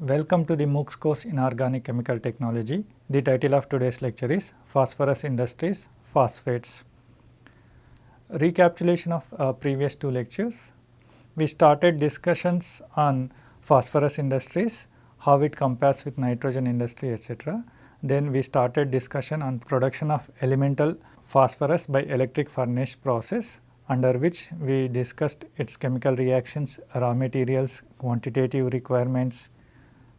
Welcome to the MOOCs course in Organic Chemical Technology. The title of today's lecture is Phosphorus Industries Phosphates. Recapitulation of uh, previous two lectures. We started discussions on phosphorus industries, how it compares with nitrogen industry etc. Then we started discussion on production of elemental phosphorus by electric furnace process under which we discussed its chemical reactions, raw materials, quantitative requirements,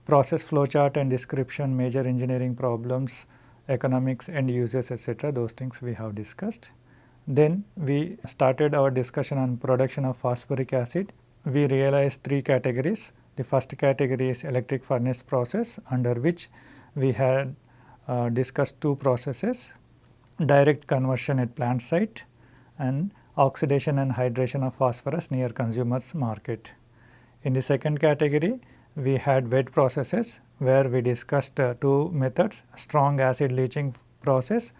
process flowchart and description, major engineering problems, economics and uses etc. those things we have discussed. Then we started our discussion on production of phosphoric acid. We realized three categories. The first category is electric furnace process under which we had uh, discussed two processes direct conversion at plant site and oxidation and hydration of phosphorus near consumers market. In the second category, we had wet processes where we discussed uh, two methods strong acid leaching process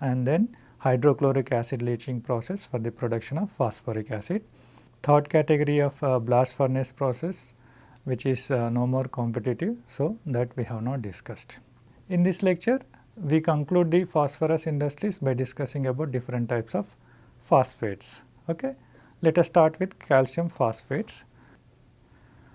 and then hydrochloric acid leaching process for the production of phosphoric acid. Third category of uh, blast furnace process which is uh, no more competitive. So, that we have not discussed. In this lecture we conclude the phosphorus industries by discussing about different types of phosphates. Okay. Let us start with calcium phosphates.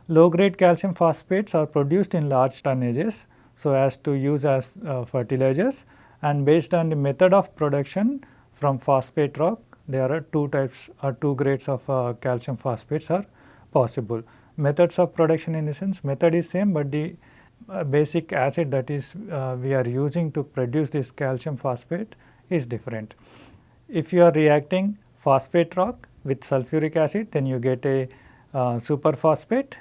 Low grade calcium phosphates are produced in large tonnages so as to use as uh, fertilizers and based on the method of production from phosphate rock there are two types or two grades of uh, calcium phosphates are possible. Methods of production in the sense method is same but the uh, basic acid that is uh, we are using to produce this calcium phosphate is different. If you are reacting phosphate rock with sulfuric acid then you get a uh, superphosphate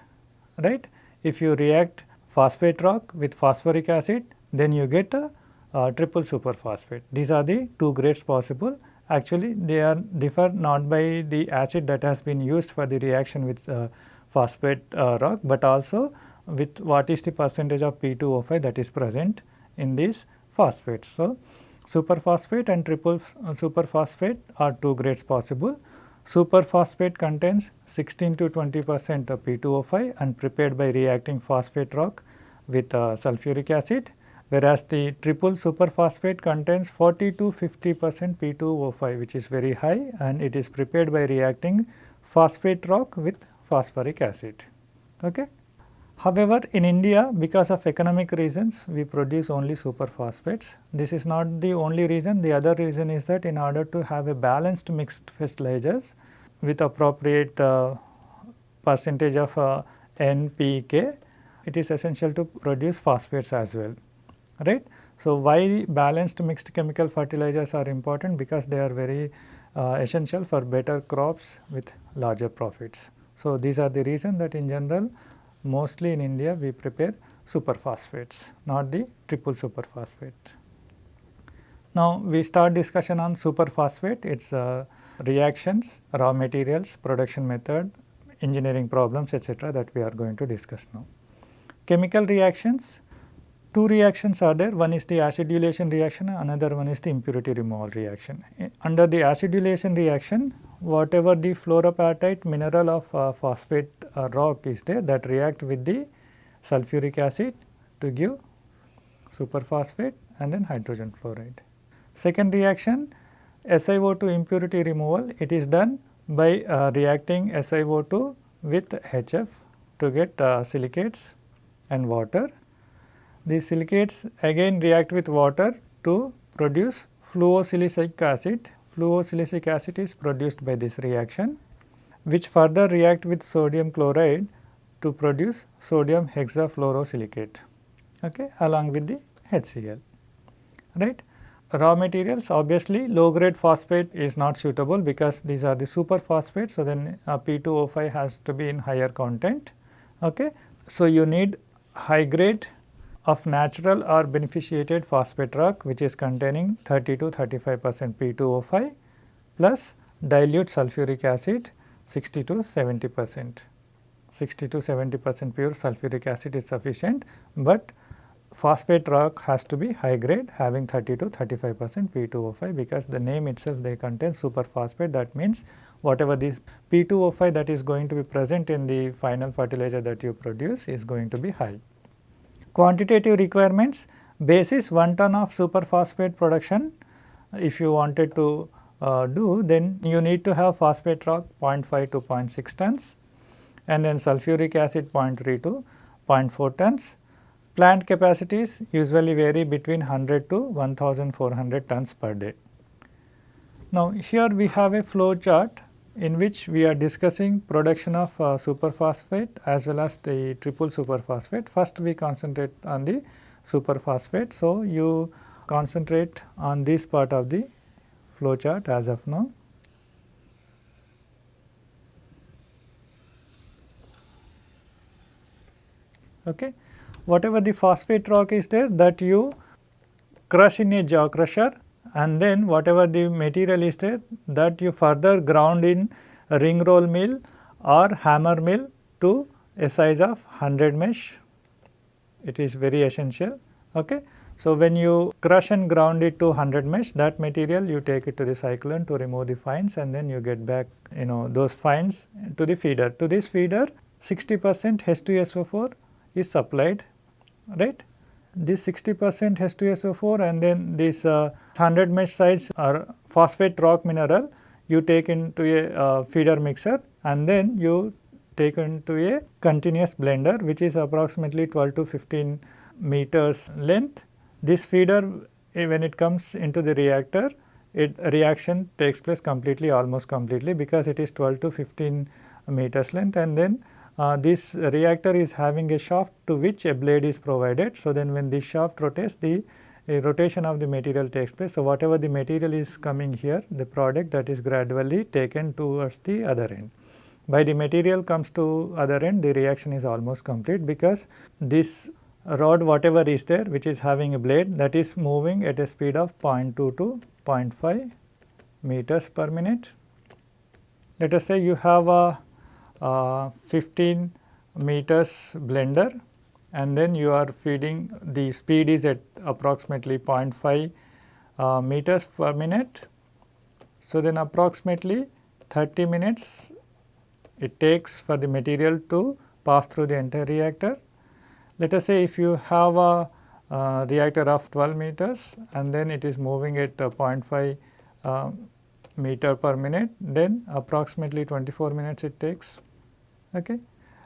right. If you react phosphate rock with phosphoric acid then you get a, a triple superphosphate. These are the two grades possible actually they are differ not by the acid that has been used for the reaction with uh, phosphate uh, rock but also with what is the percentage of P2O5 that is present in these phosphates. So, superphosphate and triple uh, superphosphate are two grades possible. Superphosphate contains 16 to 20 percent of P2O5 and prepared by reacting phosphate rock with uh, sulfuric acid whereas the triple superphosphate contains 40 to 50 percent P2O5 which is very high and it is prepared by reacting phosphate rock with phosphoric acid. Okay. However, in India because of economic reasons we produce only superphosphates. This is not the only reason, the other reason is that in order to have a balanced mixed fertilizers with appropriate uh, percentage of uh, NPK, it is essential to produce phosphates as well, right. So, why balanced mixed chemical fertilizers are important because they are very uh, essential for better crops with larger profits. So, these are the reason that in general mostly in India we prepare superphosphates, not the triple superphosphate. Now, we start discussion on superphosphate, its uh, reactions, raw materials, production method, engineering problems etc. that we are going to discuss now. Chemical reactions, two reactions are there, one is the acidulation reaction, another one is the impurity removal reaction. Under the acidulation reaction, whatever the fluoroapatite mineral of uh, phosphate uh, rock is there that react with the sulfuric acid to give superphosphate and then hydrogen fluoride. Second reaction SiO2 impurity removal it is done by uh, reacting SiO2 with HF to get uh, silicates and water. The silicates again react with water to produce fluosilicic acid fluosilicic acid is produced by this reaction which further react with sodium chloride to produce sodium hexafluorosilicate okay, along with the HCl. Right. Raw materials obviously low grade phosphate is not suitable because these are the superphosphates. So, then uh, P2O5 has to be in higher content. Okay. So, you need high grade of natural or beneficiated phosphate rock which is containing 30 to 35 percent P2O5 plus dilute sulfuric acid 60 to 70 percent. 60 to 70 percent pure sulfuric acid is sufficient, but phosphate rock has to be high grade having 30 to 35 percent P2O5 because the name itself they contain superphosphate that means whatever this P2O5 that is going to be present in the final fertilizer that you produce is going to be high. Quantitative requirements basis 1 ton of superphosphate production if you wanted to uh, do then you need to have phosphate rock 0.5 to 0.6 tons and then sulfuric acid 0.3 to 0.4 tons. Plant capacities usually vary between 100 to 1400 tons per day. Now here we have a flow chart in which we are discussing production of uh, superphosphate as well as the triple superphosphate. First we concentrate on the superphosphate. So, you concentrate on this part of the flow chart as of now. Okay. Whatever the phosphate rock is there that you crush in a jaw crusher and then whatever the material is there that you further ground in ring roll mill or hammer mill to a size of 100 mesh. It is very essential. Okay. So, when you crush and ground it to 100 mesh that material you take it to the cyclone to remove the fines and then you get back you know those fines to the feeder. To this feeder 60 percent H2SO4 is supplied right. This 60 percent H2SO4 and then this uh, 100 mesh size or phosphate rock mineral you take into a uh, feeder mixer and then you take into a continuous blender which is approximately 12 to 15 meters length. This feeder eh, when it comes into the reactor it reaction takes place completely almost completely because it is 12 to 15 meters length and then uh, this reactor is having a shaft to which a blade is provided. So, then when this shaft rotates the rotation of the material takes place. So, whatever the material is coming here the product that is gradually taken towards the other end. By the material comes to other end the reaction is almost complete because this rod whatever is there which is having a blade that is moving at a speed of 0.2 to 0.5 meters per minute. Let us say you have a, a 15 meters blender and then you are feeding the speed is at approximately 0.5 uh, meters per minute. So, then approximately 30 minutes it takes for the material to pass through the entire reactor let us say if you have a uh, reactor of 12 meters and then it is moving at uh, 0.5 uh, meter per minute then approximately 24 minutes it takes. Okay.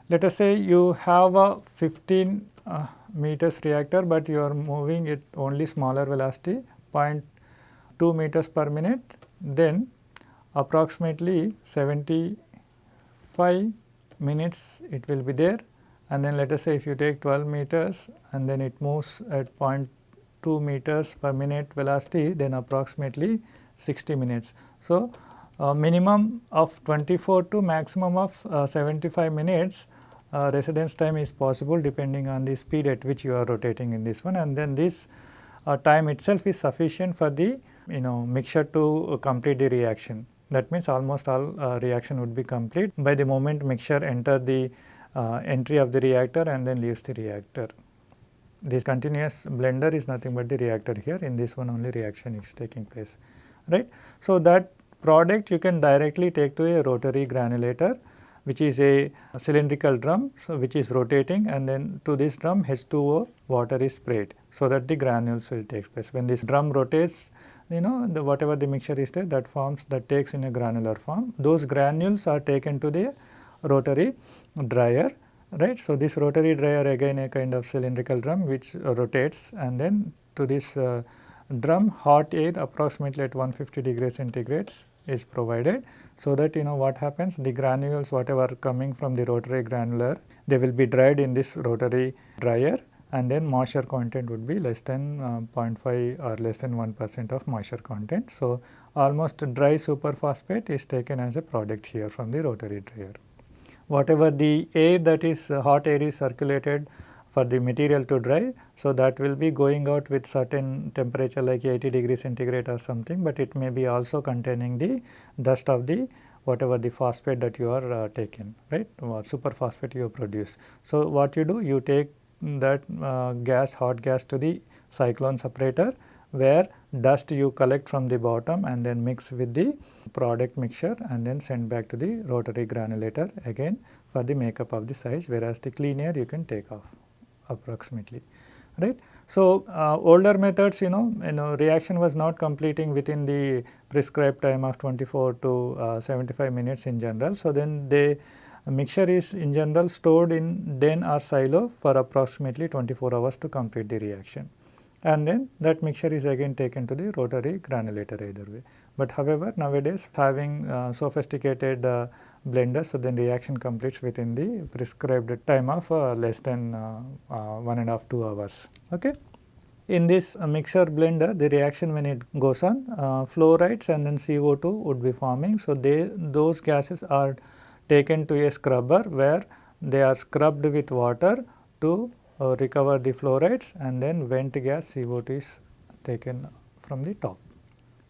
Let us say you have a 15 uh, meters reactor, but you are moving it only smaller velocity 0.2 meters per minute then approximately 75 minutes it will be there and then let us say if you take 12 meters and then it moves at 0.2 meters per minute velocity then approximately 60 minutes. So, uh, minimum of 24 to maximum of uh, 75 minutes uh, residence time is possible depending on the speed at which you are rotating in this one and then this uh, time itself is sufficient for the you know mixture to complete the reaction. That means almost all uh, reaction would be complete by the moment mixture enter the uh, entry of the reactor and then leaves the reactor. This continuous blender is nothing but the reactor here in this one only reaction is taking place right. So, that product you can directly take to a rotary granulator which is a cylindrical drum so which is rotating and then to this drum H2O water is sprayed so that the granules will take place. When this drum rotates you know the whatever the mixture is there that forms that takes in a granular form those granules are taken to the rotary dryer right. So, this rotary dryer again a kind of cylindrical drum which rotates and then to this uh, drum hot air approximately at 150 degrees centigrades is provided. So, that you know what happens the granules whatever coming from the rotary granular they will be dried in this rotary dryer and then moisture content would be less than uh, 0.5 or less than 1 percent of moisture content. So, almost dry superphosphate is taken as a product here from the rotary dryer whatever the air that is uh, hot air is circulated for the material to dry. So, that will be going out with certain temperature like 80 degree centigrade or something, but it may be also containing the dust of the whatever the phosphate that you are uh, right or super phosphate you produce. So, what you do you take that uh, gas hot gas to the cyclone separator where dust you collect from the bottom and then mix with the product mixture and then send back to the rotary granulator again for the makeup of the size whereas the clean air you can take off approximately right. So, uh, older methods you know you know reaction was not completing within the prescribed time of 24 to uh, 75 minutes in general. So, then the mixture is in general stored in den or silo for approximately 24 hours to complete the reaction and then that mixture is again taken to the rotary granulator either way. But however, nowadays having uh, sophisticated uh, blenders, so then reaction completes within the prescribed time of uh, less than uh, uh, one and a half two hours. Okay. In this uh, mixer blender, the reaction when it goes on, fluorides and then CO2 would be forming. So, they those gases are taken to a scrubber where they are scrubbed with water to recover the fluorides and then vent gas CO2 is taken from the top.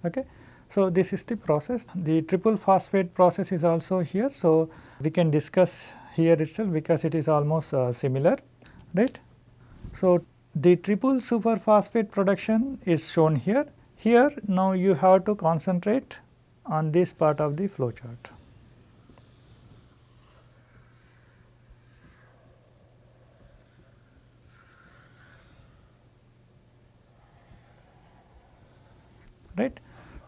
Okay. So, this is the process. The triple phosphate process is also here. So, we can discuss here itself because it is almost uh, similar, right. So, the triple superphosphate production is shown here. Here now you have to concentrate on this part of the flow chart. right.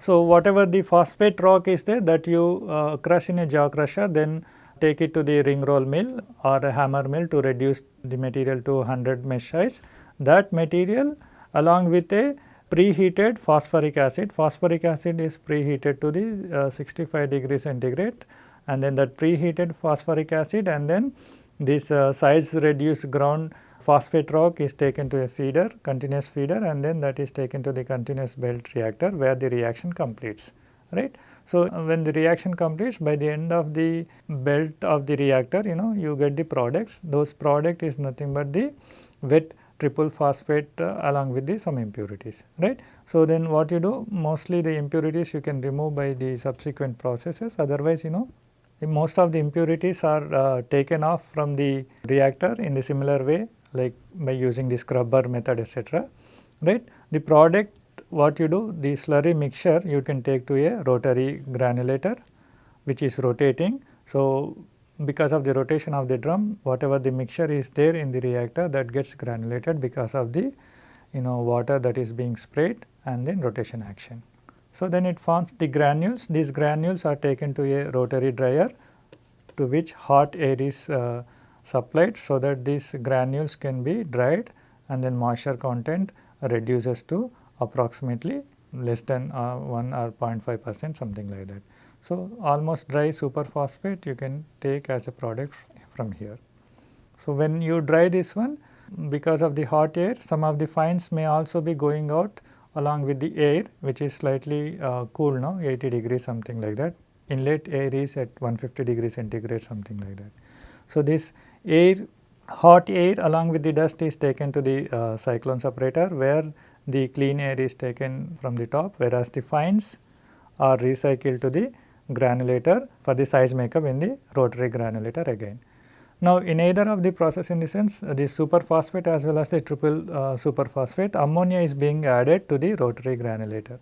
So, whatever the phosphate rock is there that you uh, crush in a jaw crusher then take it to the ring roll mill or a hammer mill to reduce the material to 100 mesh size. That material along with a preheated phosphoric acid, phosphoric acid is preheated to the uh, 65 degree centigrade and then that preheated phosphoric acid and then this uh, size reduced ground phosphate rock is taken to a feeder, continuous feeder and then that is taken to the continuous belt reactor where the reaction completes right. So, when the reaction completes by the end of the belt of the reactor you know you get the products those product is nothing but the wet triple phosphate uh, along with the some impurities right. So, then what you do mostly the impurities you can remove by the subsequent processes otherwise you know most of the impurities are uh, taken off from the reactor in the similar way like by using the scrubber method etc. right. The product what you do the slurry mixture you can take to a rotary granulator which is rotating. So, because of the rotation of the drum whatever the mixture is there in the reactor that gets granulated because of the you know water that is being sprayed and then rotation action. So, then it forms the granules these granules are taken to a rotary dryer to which hot air is uh, supplied so that these granules can be dried and then moisture content reduces to approximately less than uh, 1 or 0.5 percent something like that. So, almost dry superphosphate you can take as a product from here. So, when you dry this one because of the hot air some of the fines may also be going out along with the air which is slightly uh, cool now 80 degrees something like that inlet air is at 150 degrees centigrade something like that. So, this air hot air along with the dust is taken to the uh, cyclone separator where the clean air is taken from the top whereas the fines are recycled to the granulator for the size makeup in the rotary granulator again. Now, in either of the process in the sense uh, the superphosphate as well as the triple uh, superphosphate ammonia is being added to the rotary granulator.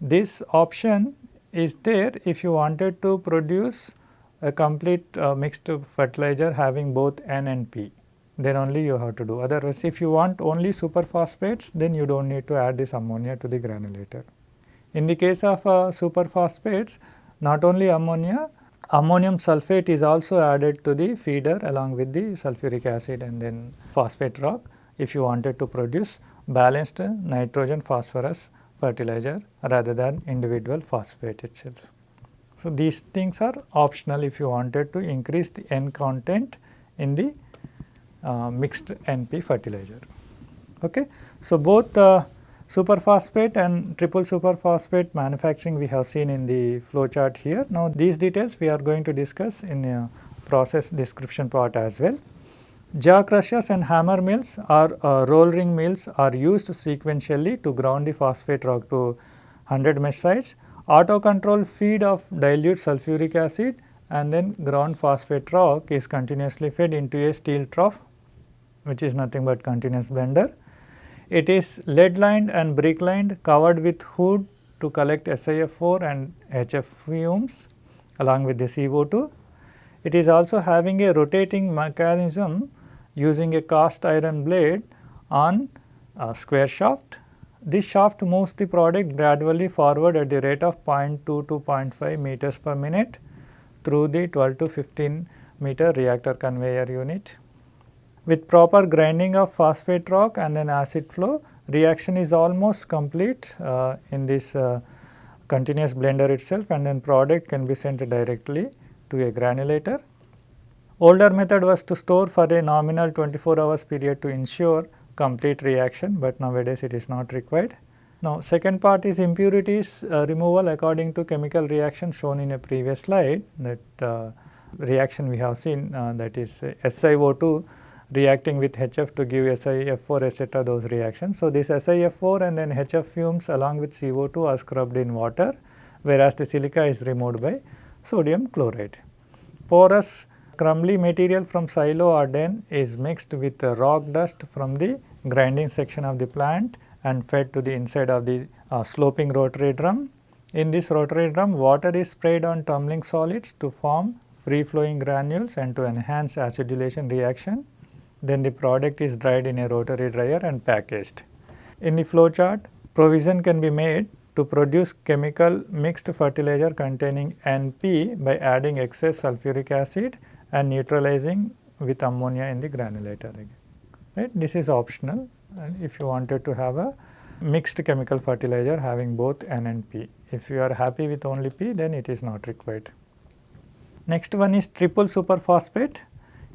This option is there if you wanted to produce a complete uh, mixed fertilizer having both N and P then only you have to do otherwise if you want only superphosphates then you do not need to add this ammonia to the granulator. In the case of uh, superphosphates not only ammonia ammonium sulphate is also added to the feeder along with the sulfuric acid and then phosphate rock if you wanted to produce balanced nitrogen phosphorus fertilizer rather than individual phosphate itself. So, these things are optional if you wanted to increase the N content in the uh, mixed NP fertilizer. Okay. So, both uh, superphosphate and triple superphosphate manufacturing we have seen in the flow chart here. Now, these details we are going to discuss in a process description part as well. Jaw crushers and hammer mills or uh, roll ring mills are used sequentially to ground the phosphate rock to 100 mesh size Auto control feed of dilute sulfuric acid and then ground phosphate rock is continuously fed into a steel trough which is nothing but continuous blender. It is lead lined and brick lined covered with hood to collect SiF4 and HF fumes along with the CO2. It is also having a rotating mechanism using a cast iron blade on a square shaft. This shaft moves the product gradually forward at the rate of 0.2 to 0.5 meters per minute through the 12 to 15 meter reactor conveyor unit. With proper grinding of phosphate rock and then acid flow, reaction is almost complete uh, in this uh, continuous blender itself and then product can be sent directly to a granulator. Older method was to store for a nominal 24 hours period to ensure complete reaction, but nowadays it is not required. Now, second part is impurities uh, removal according to chemical reaction shown in a previous slide that uh, reaction we have seen uh, that is SiO2 reacting with HF to give SiF4 etc. those reactions. So, this SiF4 and then HF fumes along with CO2 are scrubbed in water whereas the silica is removed by sodium chloride. Porous crumbly material from silo or den is mixed with rock dust from the grinding section of the plant and fed to the inside of the uh, sloping rotary drum. In this rotary drum water is sprayed on tumbling solids to form free flowing granules and to enhance acidulation reaction. Then the product is dried in a rotary dryer and packaged. In the flow chart, provision can be made to produce chemical mixed fertilizer containing NP by adding excess sulfuric acid and neutralizing with ammonia in the granulator. Right? This is optional and if you wanted to have a mixed chemical fertilizer having both N and P. If you are happy with only P then it is not required. Next one is triple superphosphate.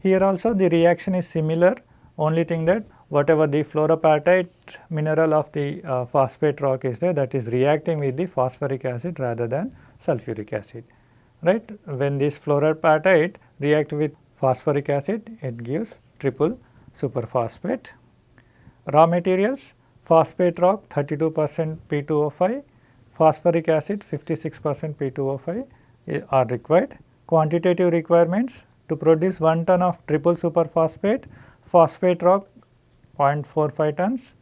Here also the reaction is similar only thing that whatever the fluorapatite mineral of the uh, phosphate rock is there that is reacting with the phosphoric acid rather than sulfuric acid right. When this fluorapatite react with phosphoric acid it gives triple superphosphate. Raw materials phosphate rock 32 percent P2O5, phosphoric acid 56 percent P2O5 eh, are required. Quantitative requirements to produce 1 ton of triple superphosphate, phosphate rock 0.45 tons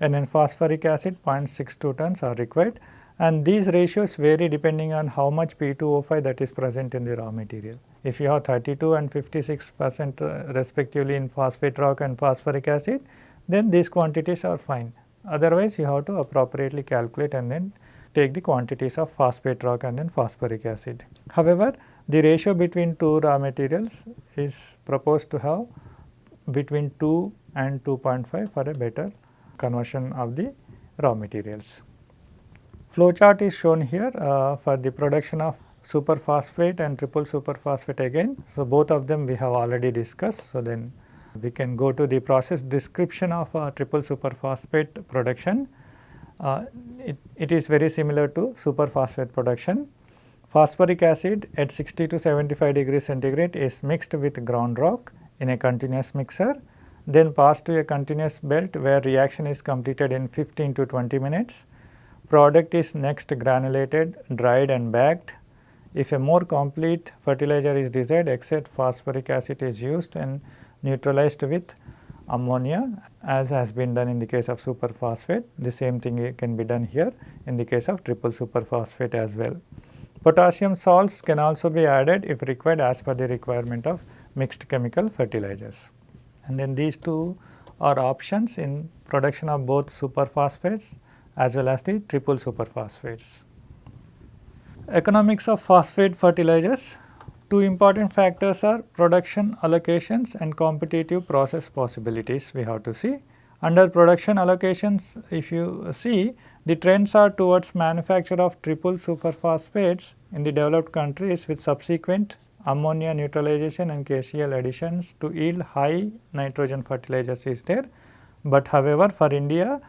and then phosphoric acid 0.62 tons are required and these ratios vary depending on how much P2O5 that is present in the raw material. If you have 32 and 56 percent uh, respectively in phosphate rock and phosphoric acid, then these quantities are fine. Otherwise, you have to appropriately calculate and then take the quantities of phosphate rock and then phosphoric acid. However, the ratio between two raw materials is proposed to have between 2 and 2.5 for a better conversion of the raw materials. Flow chart is shown here uh, for the production of superphosphate and triple superphosphate again. So, both of them we have already discussed. So, then we can go to the process description of uh, triple superphosphate production. Uh, it, it is very similar to superphosphate production. Phosphoric acid at 60 to 75 degrees centigrade is mixed with ground rock in a continuous mixer, then passed to a continuous belt where reaction is completed in 15 to 20 minutes. Product is next granulated, dried and bagged if a more complete fertilizer is desired, except phosphoric acid is used and neutralized with ammonia as has been done in the case of superphosphate. The same thing can be done here in the case of triple superphosphate as well. Potassium salts can also be added if required as per the requirement of mixed chemical fertilizers. And then these two are options in production of both superphosphates as well as the triple superphosphates. Economics of phosphate fertilizers. Two important factors are production allocations and competitive process possibilities we have to see. Under production allocations if you see the trends are towards manufacture of triple superphosphates in the developed countries with subsequent ammonia neutralization and KCl additions to yield high nitrogen fertilizers is there. But however, for India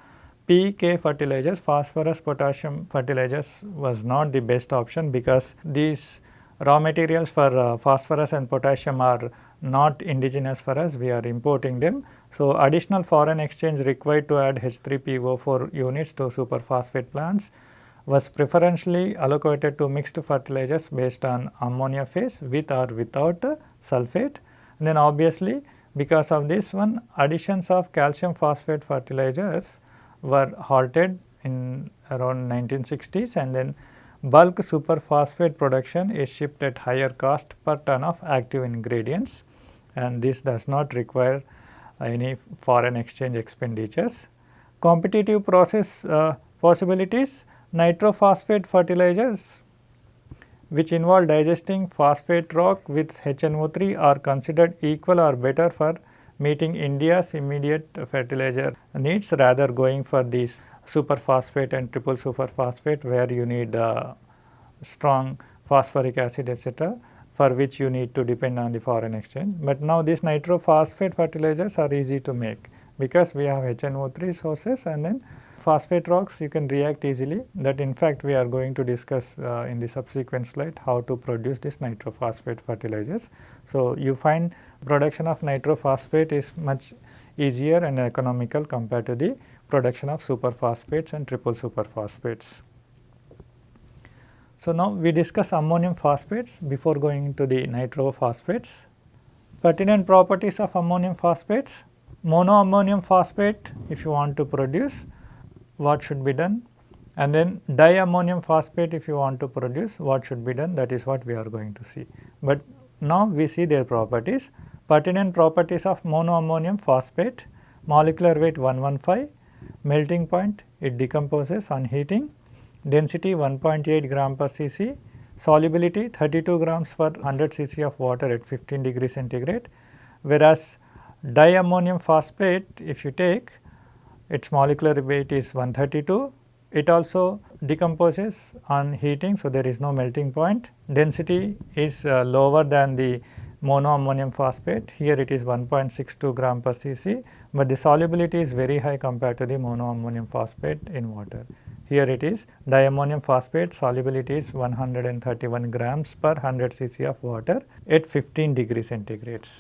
PK fertilizers, phosphorus potassium fertilizers was not the best option because these raw materials for uh, phosphorus and potassium are not indigenous for us, we are importing them. So, additional foreign exchange required to add H3PO4 units to superphosphate plants was preferentially allocated to mixed fertilizers based on ammonia phase with or without sulfate. And then obviously, because of this one additions of calcium phosphate fertilizers were halted in around 1960s and then bulk superphosphate production is shipped at higher cost per ton of active ingredients and this does not require any foreign exchange expenditures. Competitive process uh, possibilities nitrophosphate fertilizers which involve digesting phosphate rock with HNO3 are considered equal or better for meeting India's immediate fertilizer needs rather going for these superphosphate and triple superphosphate where you need uh, strong phosphoric acid etc for which you need to depend on the foreign exchange. But now these nitrophosphate fertilizers are easy to make because we have HNO3 sources and then phosphate rocks you can react easily that in fact we are going to discuss uh, in the subsequent slide how to produce this nitrophosphate fertilizers. So, you find production of nitrophosphate is much easier and economical compared to the production of superphosphates and triple superphosphates. So, now we discuss ammonium phosphates before going into the nitrophosphates. Pertinent properties of ammonium phosphates, monoammonium phosphate if you want to produce what should be done? And then diammonium phosphate if you want to produce what should be done? That is what we are going to see. But now we see their properties, pertinent properties of monoammonium phosphate, molecular weight 115, melting point it decomposes on heating, density 1.8 gram per cc, solubility 32 grams per 100 cc of water at 15 degree centigrade. Whereas, diammonium phosphate if you take its molecular weight is 132, it also decomposes on heating. So, there is no melting point. Density is uh, lower than the monoammonium phosphate. Here it is 1.62 gram per cc, but the solubility is very high compared to the monoammonium phosphate in water. Here it is diammonium phosphate solubility is 131 grams per 100 cc of water at 15 degree centigrades.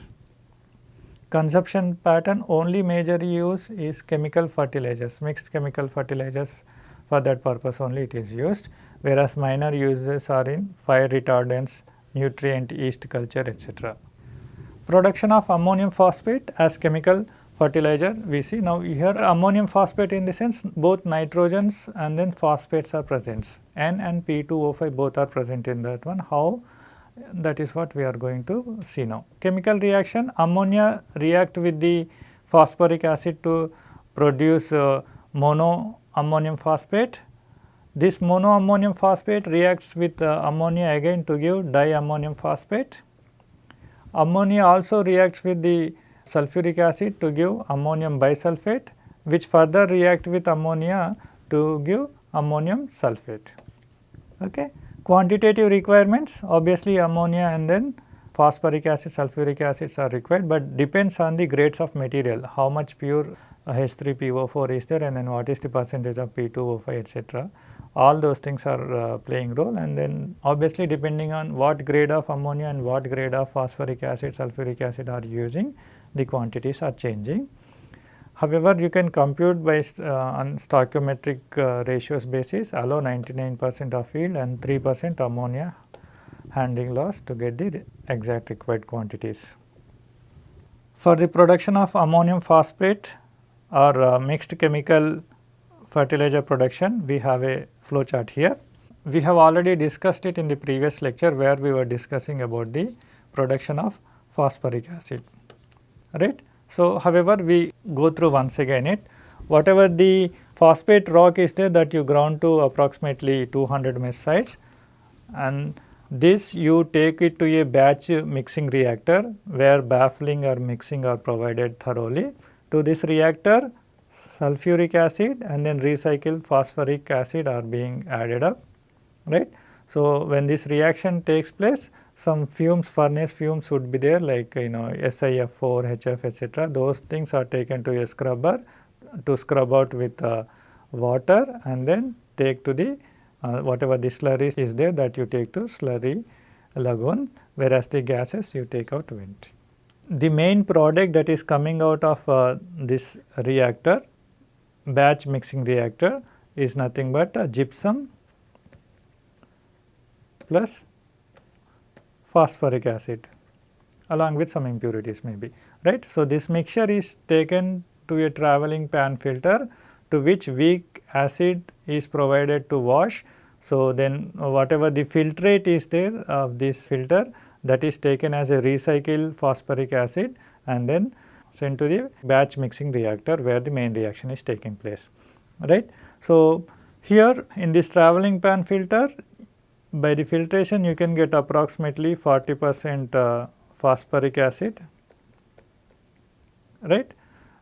Consumption pattern only major use is chemical fertilizers, mixed chemical fertilizers for that purpose only it is used whereas minor uses are in fire retardants, nutrient yeast culture etc. Production of ammonium phosphate as chemical fertilizer we see. Now, here ammonium phosphate in the sense both nitrogens and then phosphates are present N and P2O5 both are present in that one. How that is what we are going to see now. Chemical reaction ammonia react with the phosphoric acid to produce uh, mono ammonium phosphate. This mono ammonium phosphate reacts with uh, ammonia again to give diammonium phosphate. Ammonia also reacts with the sulfuric acid to give ammonium bisulfate which further react with ammonia to give ammonium sulfate. Okay. Quantitative requirements obviously ammonia and then phosphoric acid, sulfuric acids are required, but depends on the grades of material, how much pure H3PO4 is there and then what is the percentage of P2O5 etc. All those things are uh, playing role and then obviously depending on what grade of ammonia and what grade of phosphoric acid, sulfuric acid are using, the quantities are changing. However, you can compute by uh, on stoichiometric uh, ratios basis allow 99 percent of yield and 3 percent ammonia handling loss to get the exact required quantities. For the production of ammonium phosphate or uh, mixed chemical fertilizer production, we have a flow chart here. We have already discussed it in the previous lecture where we were discussing about the production of phosphoric acid right. So, however, we go through once again it whatever the phosphate rock is there that you ground to approximately 200 mesh size and this you take it to a batch mixing reactor where baffling or mixing are provided thoroughly. To this reactor sulfuric acid and then recycled phosphoric acid are being added up right. So, when this reaction takes place some fumes furnace fumes would be there like you know SiF4, HF etc. those things are taken to a scrubber to scrub out with uh, water and then take to the uh, whatever the slurry is there that you take to slurry lagoon whereas the gases you take out vent. The main product that is coming out of uh, this reactor batch mixing reactor is nothing but gypsum plus phosphoric acid along with some impurities maybe right. So, this mixture is taken to a travelling pan filter to which weak acid is provided to wash. So, then whatever the filtrate is there of this filter that is taken as a recycled phosphoric acid and then sent to the batch mixing reactor where the main reaction is taking place right. So, here in this travelling pan filter by the filtration you can get approximately 40 percent uh, phosphoric acid right?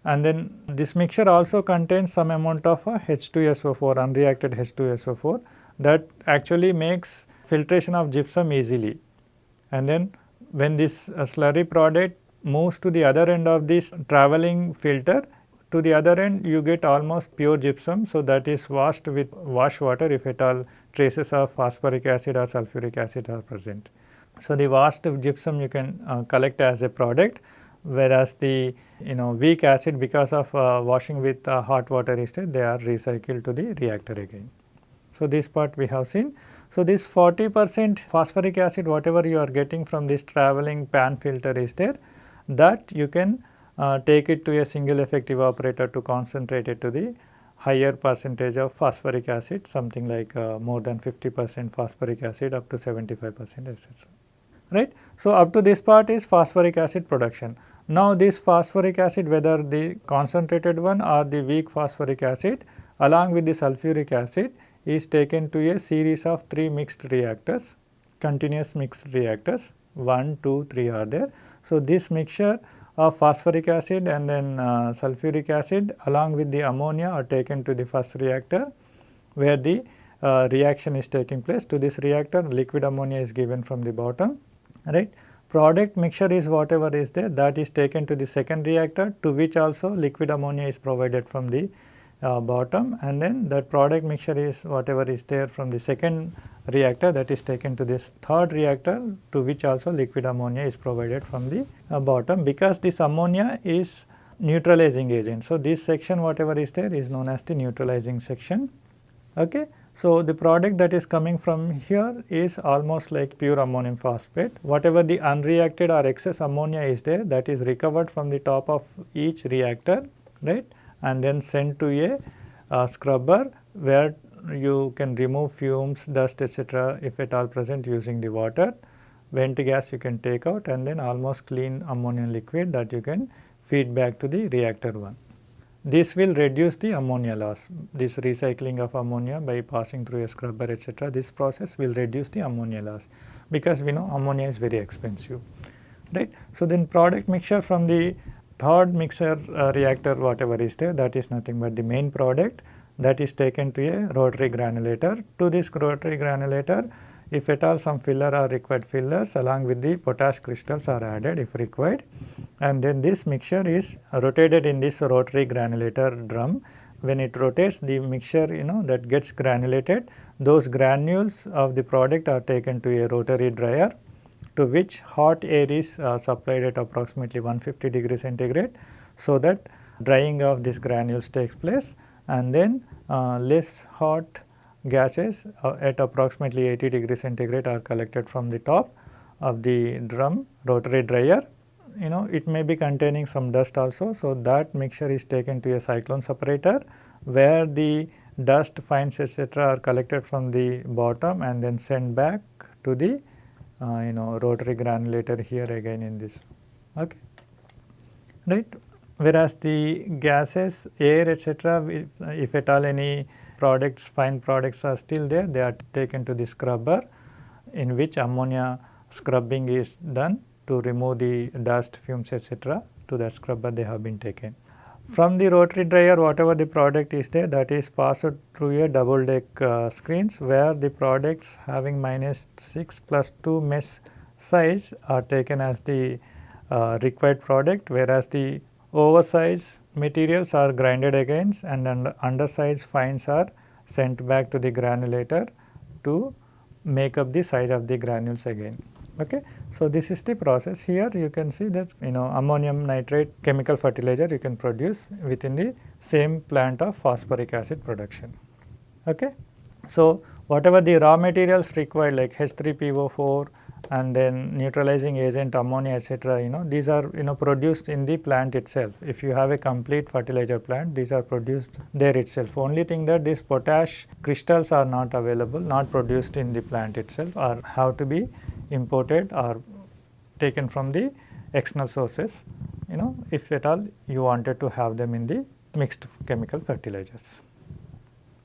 And then this mixture also contains some amount of uh, H2SO4 unreacted H2SO4 that actually makes filtration of gypsum easily. And then when this uh, slurry product moves to the other end of this travelling filter to the other end you get almost pure gypsum. So, that is washed with wash water if at all traces of phosphoric acid or sulfuric acid are present. So, the washed gypsum you can uh, collect as a product whereas the you know weak acid because of uh, washing with uh, hot water instead they are recycled to the reactor again. So, this part we have seen. So, this 40 percent phosphoric acid whatever you are getting from this travelling pan filter is there that you can uh, take it to a single effect evaporator to concentrate it to the higher percentage of phosphoric acid something like uh, more than 50 percent phosphoric acid up to 75 percent etc. Right. So, up to this part is phosphoric acid production. Now, this phosphoric acid whether the concentrated one or the weak phosphoric acid along with the sulfuric acid is taken to a series of 3 mixed reactors, continuous mixed reactors 1, 2, 3 are there. So, this mixture of phosphoric acid and then uh, sulfuric acid along with the ammonia are taken to the first reactor where the uh, reaction is taking place. To this reactor liquid ammonia is given from the bottom right. Product mixture is whatever is there that is taken to the second reactor to which also liquid ammonia is provided from the uh, bottom and then that product mixture is whatever is there from the second reactor that is taken to this third reactor to which also liquid ammonia is provided from the uh, bottom because this ammonia is neutralizing agent. So, this section whatever is there is known as the neutralizing section. Okay. So, the product that is coming from here is almost like pure ammonium phosphate. Whatever the unreacted or excess ammonia is there that is recovered from the top of each reactor right and then sent to a uh, scrubber where you can remove fumes, dust etc. if at all present using the water. Vent gas you can take out and then almost clean ammonium liquid that you can feed back to the reactor 1. This will reduce the ammonia loss, this recycling of ammonia by passing through a scrubber etc. This process will reduce the ammonia loss because we know ammonia is very expensive, right. So, then product mixture from the third mixer uh, reactor whatever is there that is nothing but the main product that is taken to a rotary granulator. To this rotary granulator, if at all some filler are required fillers along with the potash crystals are added if required and then this mixture is rotated in this rotary granulator drum. When it rotates the mixture you know that gets granulated those granules of the product are taken to a rotary dryer to which hot air is uh, supplied at approximately 150 degree centigrade so that drying of these granules takes place and then uh, less hot gases uh, at approximately 80 degree centigrade are collected from the top of the drum rotary dryer. You know it may be containing some dust also. So, that mixture is taken to a cyclone separator where the dust fines etc. are collected from the bottom and then sent back to the Uh, you know rotary granulator here again in this. Okay. Right? Whereas the gases air etc if, if at all any products fine products are still there they are taken to the scrubber in which ammonia scrubbing is done to remove the dust fumes etc to that scrubber they have been taken from the rotary dryer whatever the product is there that is passed through a double deck uh, screens where the products having minus 6 plus 2 mesh size are taken as the uh, required product whereas the oversize materials are grinded against and under, undersize fines are sent back to the granulator to make up the size of the granules again. Okay. So, this is the process here you can see that you know ammonium nitrate chemical fertilizer you can produce within the same plant of phosphoric acid production. Okay. So, whatever the raw materials required like H3PO4 and then neutralizing agent ammonia etc. you know these are you know produced in the plant itself. If you have a complete fertilizer plant these are produced there itself. Only thing that these potash crystals are not available not produced in the plant itself or have to be imported or taken from the external sources you know if at all you wanted to have them in the mixed chemical fertilizers.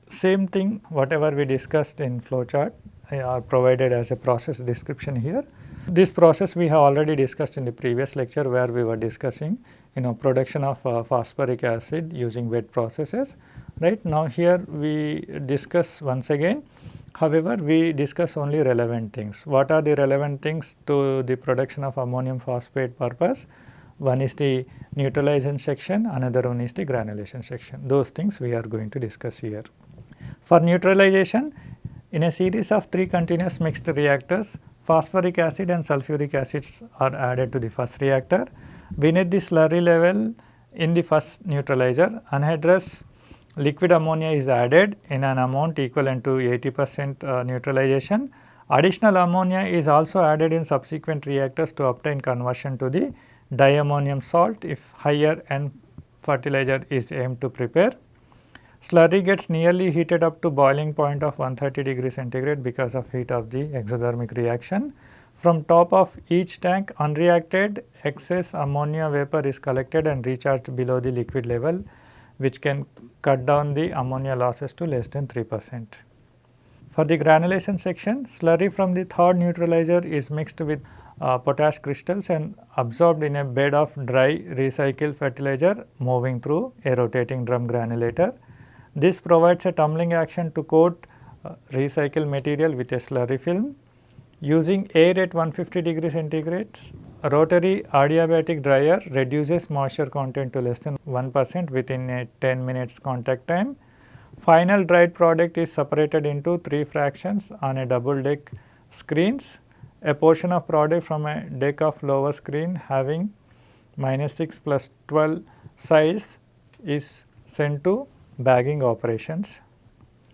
Same thing whatever we discussed in flowchart are provided as a process description here. This process we have already discussed in the previous lecture where we were discussing you know production of uh, phosphoric acid using wet processes right. Now here we discuss once again however we discuss only relevant things. What are the relevant things to the production of ammonium phosphate purpose? One is the neutralization section, another one is the granulation section. Those things we are going to discuss here. For neutralization, in a series of three continuous mixed reactors, phosphoric acid and sulfuric acids are added to the first reactor. Beneath the slurry level in the first neutralizer, anhydrous liquid ammonia is added in an amount equivalent to 80 percent uh, neutralization. Additional ammonia is also added in subsequent reactors to obtain conversion to the diammonium salt if higher N fertilizer is aimed to prepare. Slurry gets nearly heated up to boiling point of 130 degree centigrade because of heat of the exothermic reaction. From top of each tank unreacted excess ammonia vapor is collected and recharged below the liquid level which can cut down the ammonia losses to less than 3 percent. For the granulation section, slurry from the third neutralizer is mixed with uh, potash crystals and absorbed in a bed of dry recycled fertilizer moving through a rotating drum granulator. This provides a tumbling action to coat uh, recycled material with a slurry film. Using air at 150 degree centigrade, a rotary adiabatic dryer reduces moisture content to less than 1 percent within a 10 minutes contact time. Final dried product is separated into 3 fractions on a double deck screens a portion of product from a deck of lower screen having minus 6 plus 12 size is sent to bagging operations.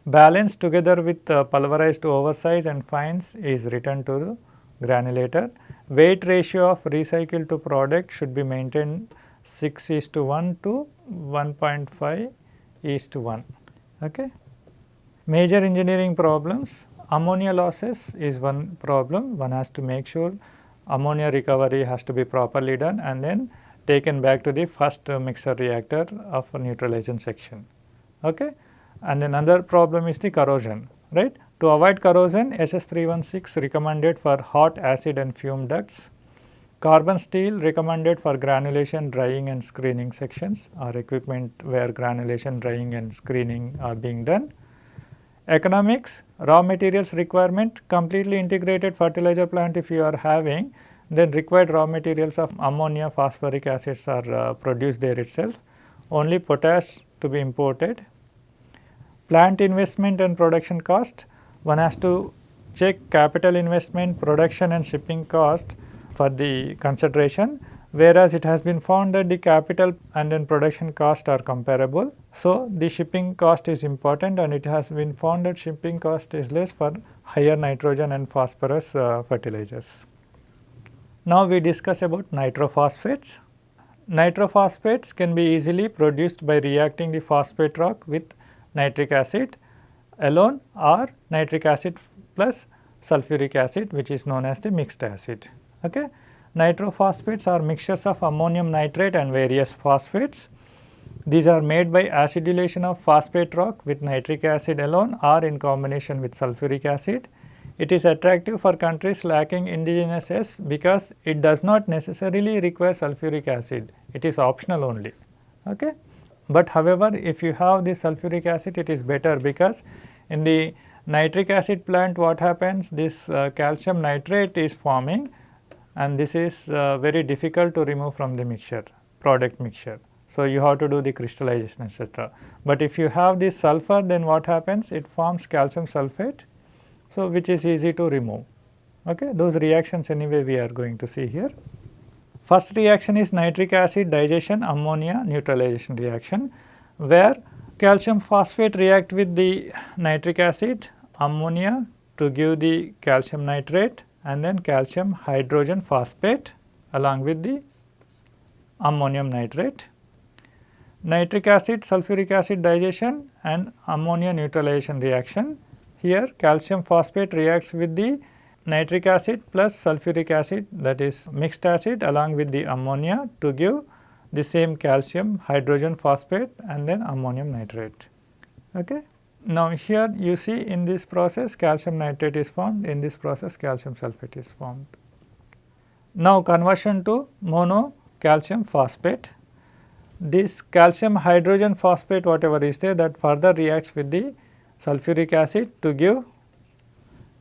Balance together with uh, pulverized oversize and fines is returned to the granulator. Weight ratio of recycle to product should be maintained 6 is to 1 to 1.5 is to 1. Okay. Major engineering problems Ammonia losses is one problem. One has to make sure ammonia recovery has to be properly done and then taken back to the first mixer reactor of neutralization section. Okay? And another problem is the corrosion, right. To avoid corrosion, SS316 recommended for hot acid and fume ducts. Carbon steel recommended for granulation, drying and screening sections or equipment where granulation, drying and screening are being done. Economics, raw materials requirement, completely integrated fertilizer plant if you are having, then required raw materials of ammonia, phosphoric acids are uh, produced there itself, only potash to be imported. Plant investment and production cost, one has to check capital investment, production and shipping cost for the consideration whereas it has been found that the capital and then production cost are comparable. So, the shipping cost is important and it has been found that shipping cost is less for higher nitrogen and phosphorus uh, fertilizers. Now, we discuss about nitrophosphates. Nitrophosphates can be easily produced by reacting the phosphate rock with nitric acid alone or nitric acid plus sulfuric acid which is known as the mixed acid. Okay. Nitrophosphates are mixtures of ammonium nitrate and various phosphates. These are made by acidulation of phosphate rock with nitric acid alone or in combination with sulfuric acid. It is attractive for countries lacking indigenous S because it does not necessarily require sulfuric acid, it is optional only. Okay? But however, if you have the sulfuric acid it is better because in the nitric acid plant what happens this uh, calcium nitrate is forming and this is uh, very difficult to remove from the mixture product mixture. So, you have to do the crystallization etc. But if you have this sulfur then what happens it forms calcium sulphate so which is easy to remove okay those reactions anyway we are going to see here. First reaction is nitric acid digestion ammonia neutralization reaction where calcium phosphate react with the nitric acid ammonia to give the calcium nitrate and then calcium hydrogen phosphate along with the ammonium nitrate. Nitric acid, sulfuric acid digestion and ammonia neutralization reaction. Here calcium phosphate reacts with the nitric acid plus sulfuric acid that is mixed acid along with the ammonia to give the same calcium hydrogen phosphate and then ammonium nitrate. Okay. Now, here you see in this process calcium nitrate is formed, in this process calcium sulphate is formed. Now, conversion to mono calcium phosphate. This calcium hydrogen phosphate whatever is there that further reacts with the sulfuric acid to give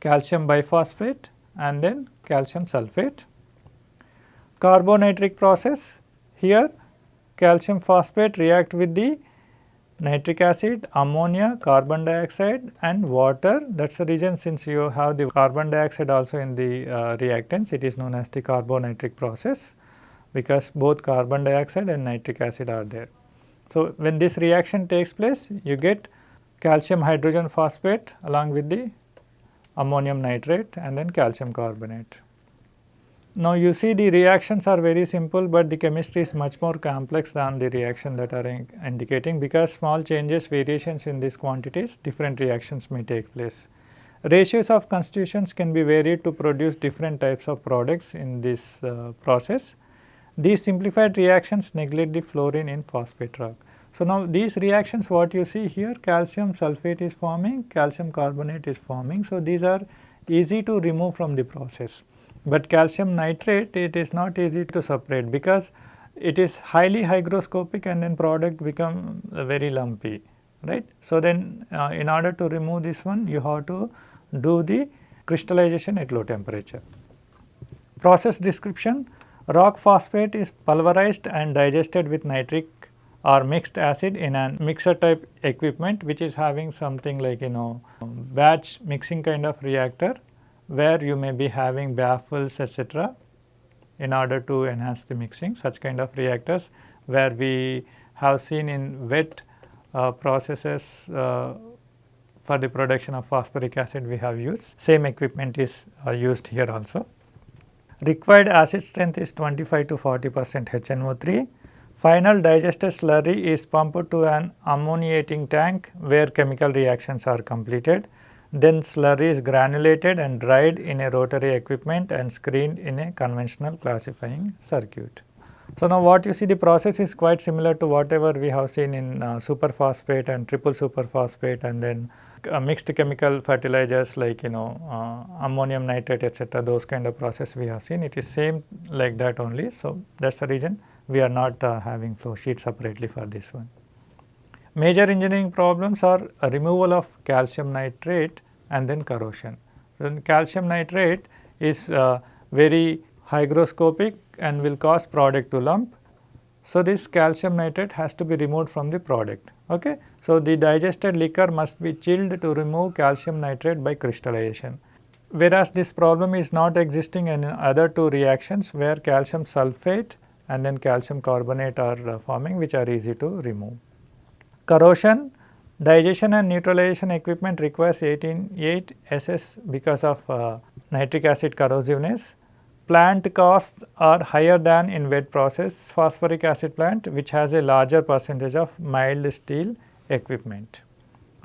calcium biphosphate and then calcium sulphate. Carbonitric process here calcium phosphate react with the nitric acid, ammonia, carbon dioxide and water. That is the reason since you have the carbon dioxide also in the uh, reactants, it is known as the carbonitric process because both carbon dioxide and nitric acid are there. So, when this reaction takes place, you get calcium hydrogen phosphate along with the ammonium nitrate and then calcium carbonate. Now, you see the reactions are very simple, but the chemistry is much more complex than the reaction that are in indicating because small changes variations in these quantities different reactions may take place. Ratios of constituents can be varied to produce different types of products in this uh, process. These simplified reactions neglect the fluorine in phosphate rock. So, now these reactions what you see here calcium sulphate is forming, calcium carbonate is forming. So, these are easy to remove from the process. But calcium nitrate it is not easy to separate because it is highly hygroscopic and then product become very lumpy right. So, then uh, in order to remove this one you have to do the crystallization at low temperature. Process description rock phosphate is pulverized and digested with nitric or mixed acid in a mixer type equipment which is having something like you know batch mixing kind of reactor where you may be having baffles etc. in order to enhance the mixing such kind of reactors where we have seen in wet uh, processes uh, for the production of phosphoric acid we have used same equipment is uh, used here also. Required acid strength is 25 to 40 percent HNO3. Final digested slurry is pumped to an ammoniating tank where chemical reactions are completed. Then slurry is granulated and dried in a rotary equipment and screened in a conventional classifying circuit. So, now what you see the process is quite similar to whatever we have seen in uh, superphosphate and triple superphosphate and then uh, mixed chemical fertilizers like you know uh, ammonium nitrate etc. those kind of process we have seen it is same like that only. So, that is the reason we are not uh, having flow sheet separately for this one. Major engineering problems are removal of calcium nitrate and then corrosion. So, calcium nitrate is uh, very hygroscopic and will cause product to lump. So, this calcium nitrate has to be removed from the product. Okay? So, the digested liquor must be chilled to remove calcium nitrate by crystallization. Whereas, this problem is not existing in other two reactions where calcium sulphate and then calcium carbonate are uh, forming which are easy to remove. Corrosion, digestion and neutralization equipment requires 188 SS because of uh, nitric acid corrosiveness. Plant costs are higher than in wet process phosphoric acid plant which has a larger percentage of mild steel equipment.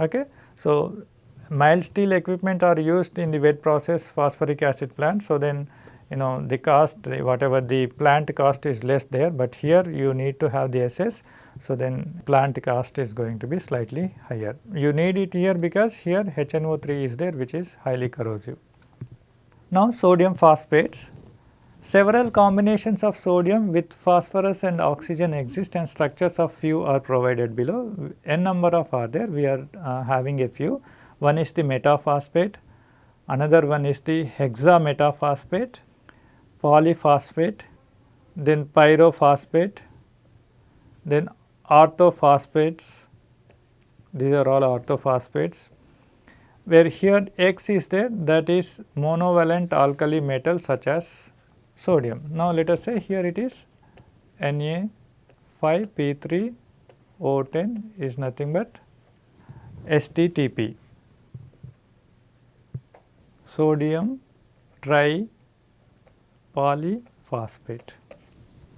Okay. So, mild steel equipment are used in the wet process phosphoric acid plant. So, then you know the cost whatever the plant cost is less there, but here you need to have the SS. So, then plant cost is going to be slightly higher. You need it here because here HNO3 is there which is highly corrosive. Now, sodium phosphates. Several combinations of sodium with phosphorus and oxygen exist and structures of few are provided below. N number of are there, we are uh, having a few. One is the metaphosphate, another one is the hexametaphosphate, polyphosphate, then pyrophosphate, then orthophosphates, these are all orthophosphates, where here X is there that is monovalent alkali metal such as sodium. Now, let us say here it is Na5P3O10 is nothing but STTP sodium tri polyphosphate.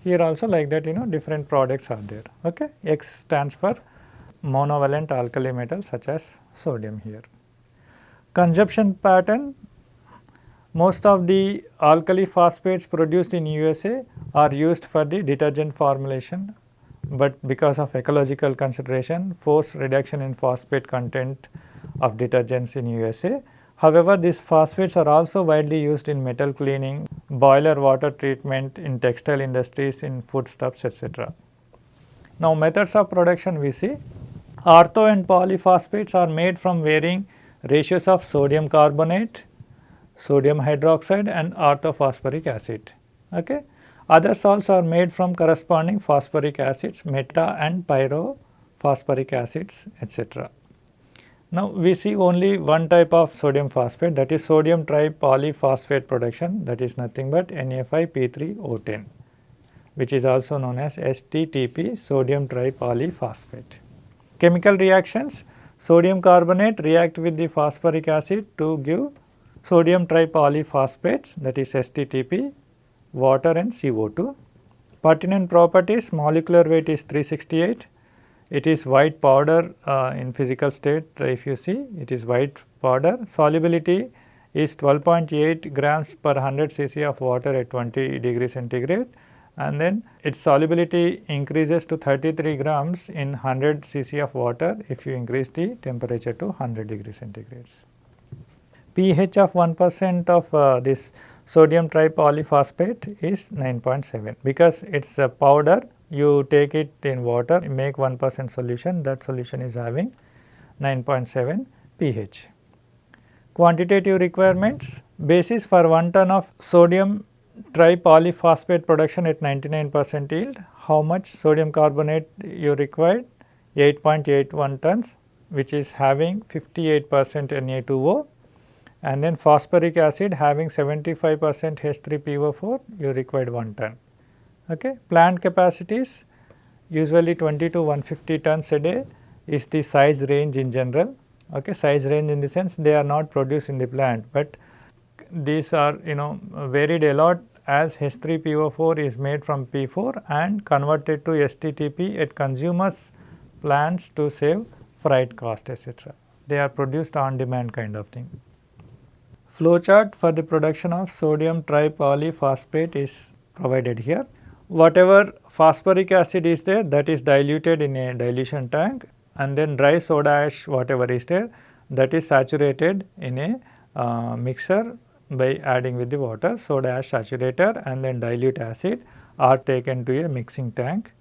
Here also like that you know different products are there. Okay. X stands for monovalent alkali metal such as sodium here. Consumption pattern Most of the alkali phosphates produced in USA are used for the detergent formulation, but because of ecological consideration force reduction in phosphate content of detergents in USA. However, these phosphates are also widely used in metal cleaning, boiler water treatment in textile industries, in foodstuffs etc. Now, methods of production we see ortho and polyphosphates are made from varying ratios of sodium carbonate, sodium hydroxide and orthophosphoric acid. Okay. Others also are made from corresponding phosphoric acids, meta and pyrophosphoric acids etc. Now, we see only one type of sodium phosphate that is sodium tripolyphosphate production that is nothing but Na5P3O10 which is also known as STTP sodium tripolyphosphate. Chemical reactions sodium carbonate react with the phosphoric acid to give sodium tripolyphosphates that is STTP, water and CO2. Pertinent properties molecular weight is 368, it is white powder uh, in physical state if you see. It is white powder. Solubility is 12.8 grams per 100 cc of water at 20 degree centigrade. And then its solubility increases to 33 grams in 100 cc of water if you increase the temperature to 100 degree centigrades. pH of 1 percent of uh, this sodium tripolyphosphate is 9.7 because it is a powder you take it in water make 1 percent solution that solution is having 9.7 pH. Quantitative requirements basis for 1 ton of sodium tripolyphosphate production at 99 percent yield how much sodium carbonate you required 8.81 tons which is having 58 percent Na2O and then phosphoric acid having 75 percent H3PO4 you required 1 ton. Okay. Plant capacities usually 20 to 150 tons a day is the size range in general. Okay. Size range in the sense they are not produced in the plant, but these are you know varied a lot as H3PO4 is made from P4 and converted to STTP at consumers plants to save freight cost etc. They are produced on demand kind of thing. Flowchart for the production of sodium tripolyphosphate is provided here. Whatever phosphoric acid is there that is diluted in a dilution tank and then dry soda ash whatever is there that is saturated in a uh, mixer by adding with the water soda ash saturator and then dilute acid are taken to a mixing tank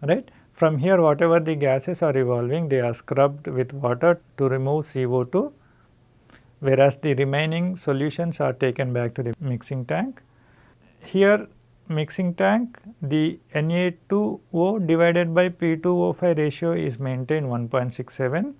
right. From here whatever the gases are evolving they are scrubbed with water to remove CO2 whereas the remaining solutions are taken back to the mixing tank. Here mixing tank the Na2O divided by P2O5 ratio is maintained 1.67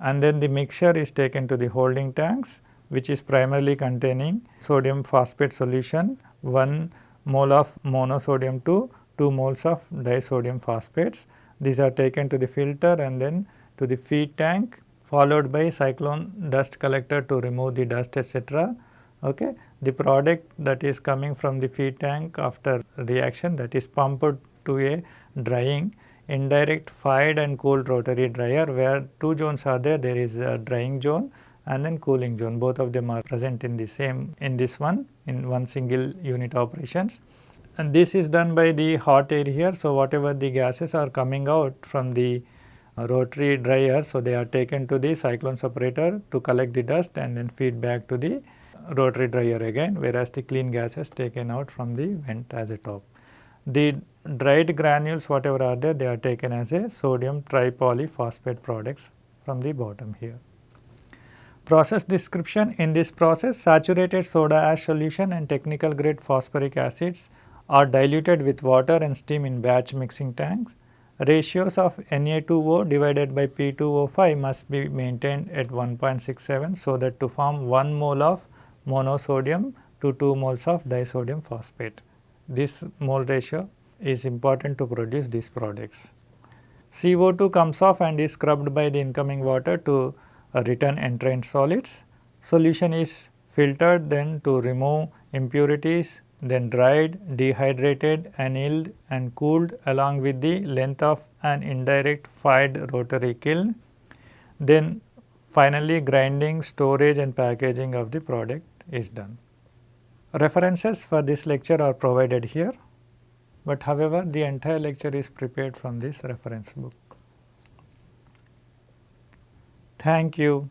and then the mixture is taken to the holding tanks which is primarily containing sodium phosphate solution 1 mole of monosodium 2, 2 moles of disodium phosphates. These are taken to the filter and then to the feed tank followed by cyclone dust collector to remove the dust etc. Okay. The product that is coming from the feed tank after reaction that is pumped to a drying indirect fired and cooled rotary dryer where two zones are there there is a drying zone and then cooling zone both of them are present in the same in this one in one single unit operations and this is done by the hot air here. So, whatever the gases are coming out from the rotary dryer. So, they are taken to the cyclone separator to collect the dust and then feed back to the rotary dryer again whereas the clean gas is taken out from the vent as a top. The dried granules whatever are there they are taken as a sodium tripolyphosphate products from the bottom here. Process description in this process saturated soda ash solution and technical grade phosphoric acids are diluted with water and steam in batch mixing tanks ratios of Na2O divided by P2O5 must be maintained at 1.67 so that to form 1 mole of monosodium to 2 moles of disodium phosphate. This mole ratio is important to produce these products. CO2 comes off and is scrubbed by the incoming water to return entrained solids. Solution is filtered then to remove impurities then dried, dehydrated, annealed and cooled along with the length of an indirect fired rotary kiln. Then finally grinding, storage and packaging of the product is done. References for this lecture are provided here, but however the entire lecture is prepared from this reference book. Thank you.